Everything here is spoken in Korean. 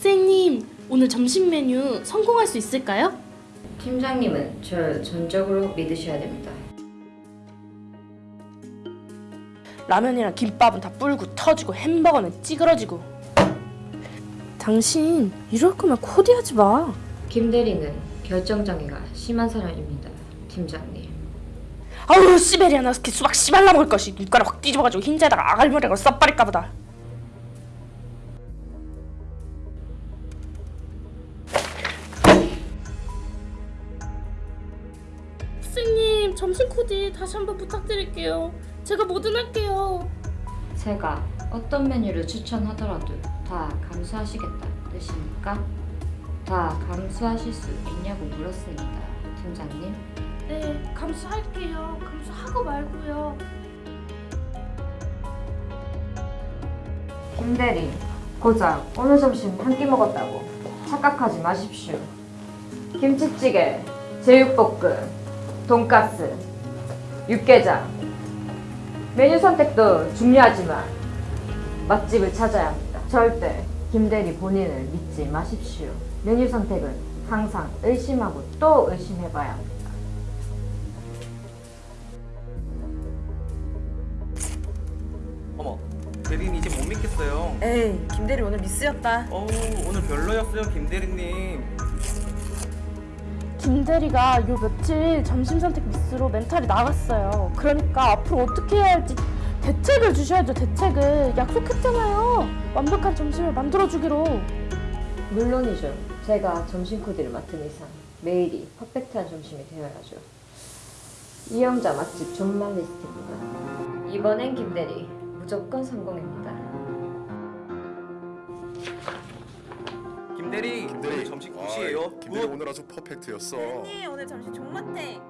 선생님, 오늘 점심 메뉴 성공할 수 있을까요? 팀장님은 절 전적으로 믿으셔야 됩니다. 라면이랑 김밥은 다 불고 터지고 햄버거는 찌그러지고. 당신 이럴 거면 코디하지 마. 김 대리는 결정장애가 심한 사람입니다. 팀장님. 아우 시베리아 나스키 수박 씨발라 먹을 것이 눈가락 확 뒤집어가지고 흰자에다가 아갈머리가 써버릴까 보다. 선생님 점심 코디 다시 한번 부탁드릴게요. 제가 뭐든 할게요. 제가 어떤 메뉴를 추천하더라도 다 감수하시겠다 뜻입니까? 다 감수하실 수 있냐고 물었습니다. 팀장님. 네 감수할게요. 감수하고 말고요. 김 대리. 고작 오늘 점심 한 끼 먹었다고 착각하지 마십시오. 김치찌개, 제육볶음, 돈가스, 육개장. 메뉴 선택도 중요하지만 맛집을 찾아야 합니다. 절대 김 대리 본인을 믿지 마십시오. 메뉴 선택은 항상 의심하고 또 의심해봐야 합니다. 어머, 대리님 이제 못 믿겠어요. 에이 김대리 오늘 미스였다 어우, 오늘 별로였어요, 김 대리님. 김 대리가 요 며칠 점심 선택 미스로 멘탈이 나갔어요. 그러니까 앞으로 어떻게 해야 할지 대책을 주셔야죠. 대책을 약속했잖아요. 완벽한 점심을 만들어 주기로. 물론이죠. 제가 점심 코디를 맡은 이상 매일이 퍼펙트한 점심이 되어야죠. 이영자 맛집 존말 리스트입니다. 이번엔 김대리 무조건 성공입니다. 김 대리, 김대리 오늘 점심 good이에요. 아이, 김대리 good. 오늘 아주 perfect였어. 대리 오늘 점심 존맛탱